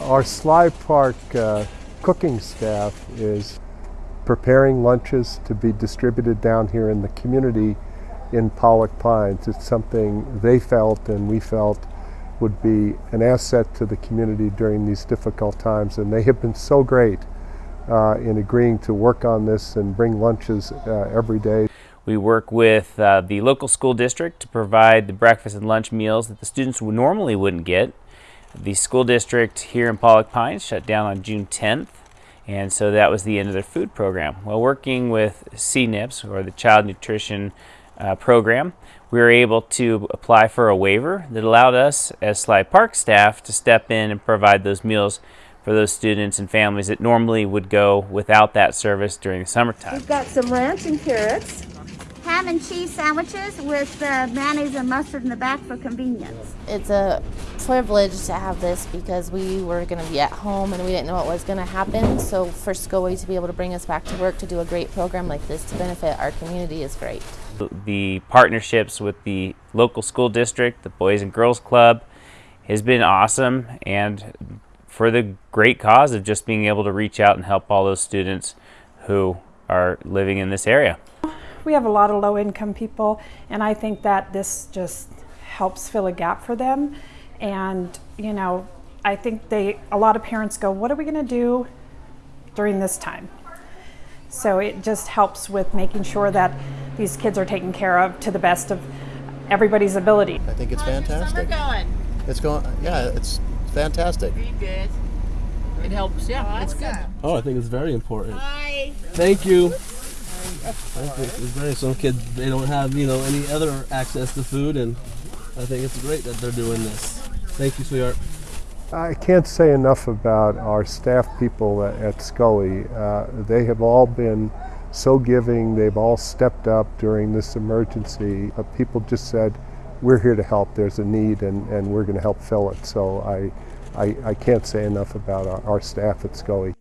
Our Sly Park uh, cooking staff is preparing lunches to be distributed down here in the community in Pollock Pines. It's something they felt and we felt would be an asset to the community during these difficult times, and they have been so great uh, in agreeing to work on this and bring lunches uh, every day. We work with uh, the local school district to provide the breakfast and lunch meals that the students normally wouldn't get. The school district here in Pollock Pines shut down on June 10th, and so that was the end of their food program. While working with CNIPS, or the Child Nutrition uh, Program, we were able to apply for a waiver that allowed us, as Sly Park staff, to step in and provide those meals for those students and families that normally would go without that service during the summertime. We've got some ranch and carrots. Ham and cheese sandwiches with uh, mayonnaise and mustard in the back for convenience. It's a privilege to have this because we were going to be at home and we didn't know what was going to happen. So for SCOE to be able to bring us back to work to do a great program like this to benefit our community is great. The partnerships with the local school district, the Boys and Girls Club, has been awesome and for the great cause of just being able to reach out and help all those students who are living in this area. We have a lot of low income people, and I think that this just helps fill a gap for them. And, you know, I think they, a lot of parents go, What are we going to do during this time? So it just helps with making sure that these kids are taken care of to the best of everybody's ability. I think it's How's your fantastic. summer going? It's going, yeah, it's fantastic. Pretty good. It helps. Yeah, it's good. Oh, I think it's very important. Bye. Thank you. I think it's very. Some kids they don't have you know any other access to food, and I think it's great that they're doing this. Thank you, sweetheart. I can't say enough about our staff people at, at SCOE. Uh, they have all been so giving. They've all stepped up during this emergency. Uh, people just said, "We're here to help. There's a need, and, and we're going to help fill it." So I, I, I can't say enough about our, our staff at SCOE.